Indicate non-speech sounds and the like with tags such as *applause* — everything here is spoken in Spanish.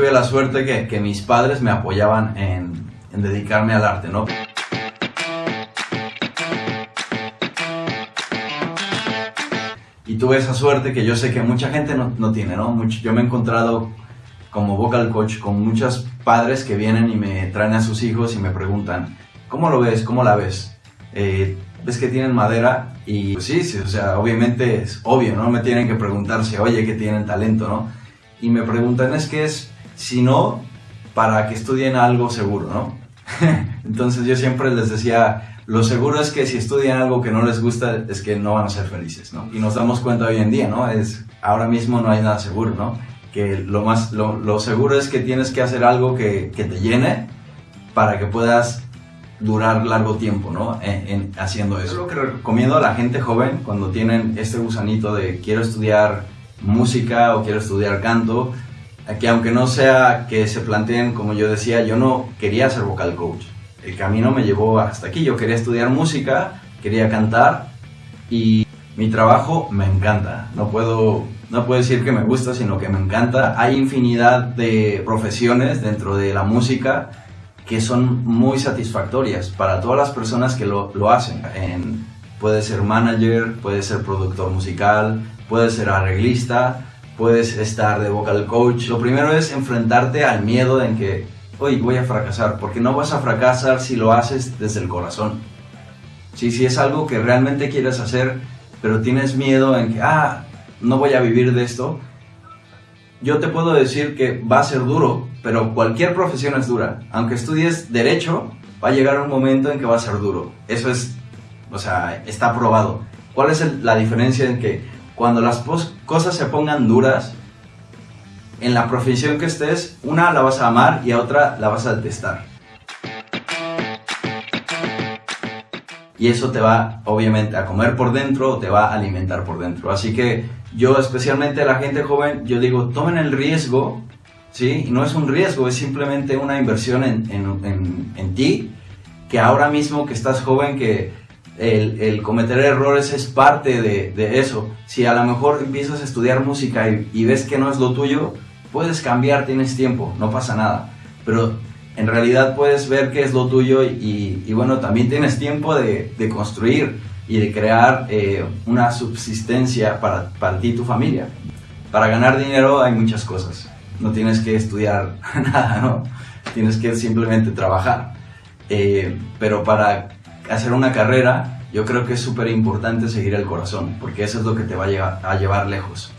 Tuve la suerte que, que mis padres me apoyaban en, en dedicarme al arte, ¿no? Y tuve esa suerte que yo sé que mucha gente no, no tiene, ¿no? Mucho, yo me he encontrado como vocal coach con muchos padres que vienen y me traen a sus hijos y me preguntan, ¿cómo lo ves? ¿Cómo la ves? Eh, ¿Ves que tienen madera? Y pues sí, sí, o sea, obviamente es obvio, ¿no? Me tienen que preguntarse, oye, que tienen talento, ¿no? Y me preguntan, es que es, si no, para que estudien algo seguro, ¿no? *laughs* Entonces yo siempre les decía, lo seguro es que si estudian algo que no les gusta, es que no van a ser felices, ¿no? Y nos damos cuenta hoy en día, ¿no? Es, ahora mismo no hay nada seguro, ¿no? Que lo, más, lo, lo seguro es que tienes que hacer algo que, que te llene para que puedas durar largo tiempo, ¿no? En, en, haciendo eso. Lo que recomiendo a la gente joven cuando tienen este gusanito de quiero estudiar música o quiero estudiar canto, que aunque no sea que se planteen, como yo decía, yo no quería ser vocal coach. El camino me llevó hasta aquí. Yo quería estudiar música, quería cantar y mi trabajo me encanta. No puedo, no puedo decir que me gusta, sino que me encanta. Hay infinidad de profesiones dentro de la música que son muy satisfactorias para todas las personas que lo, lo hacen. En, puede ser manager, puede ser productor musical, puede ser arreglista, puedes estar de vocal coach. Lo primero es enfrentarte al miedo en que, hoy voy a fracasar, porque no vas a fracasar si lo haces desde el corazón. Si, si es algo que realmente quieres hacer, pero tienes miedo en que, ah, no voy a vivir de esto, yo te puedo decir que va a ser duro, pero cualquier profesión es dura. Aunque estudies derecho, va a llegar un momento en que va a ser duro. Eso es, o sea, está probado. ¿Cuál es la diferencia en que cuando las cosas se pongan duras, en la profesión que estés, una la vas a amar y a otra la vas a detestar. Y eso te va, obviamente, a comer por dentro o te va a alimentar por dentro. Así que yo, especialmente a la gente joven, yo digo, tomen el riesgo, ¿sí? Y no es un riesgo, es simplemente una inversión en, en, en, en ti, que ahora mismo que estás joven, que el, cometer errores es parte de, eso. Si a lo mejor empiezas a estudiar música y, ves que no es lo tuyo, puedes cambiar, tienes tiempo, no pasa nada. Pero en realidad puedes ver qué es lo tuyo y, bueno, también tienes tiempo de, construir y de crear eh, una subsistencia para, para ti y tu familia. Para ganar dinero hay muchas cosas. No tienes que estudiar *laughs* nada, ¿no? Tienes que simplemente trabajar. Eh, pero para hacer una carrera, yo creo que es súper importante seguir el corazón, porque eso es lo que te va a llevar, a llevar lejos.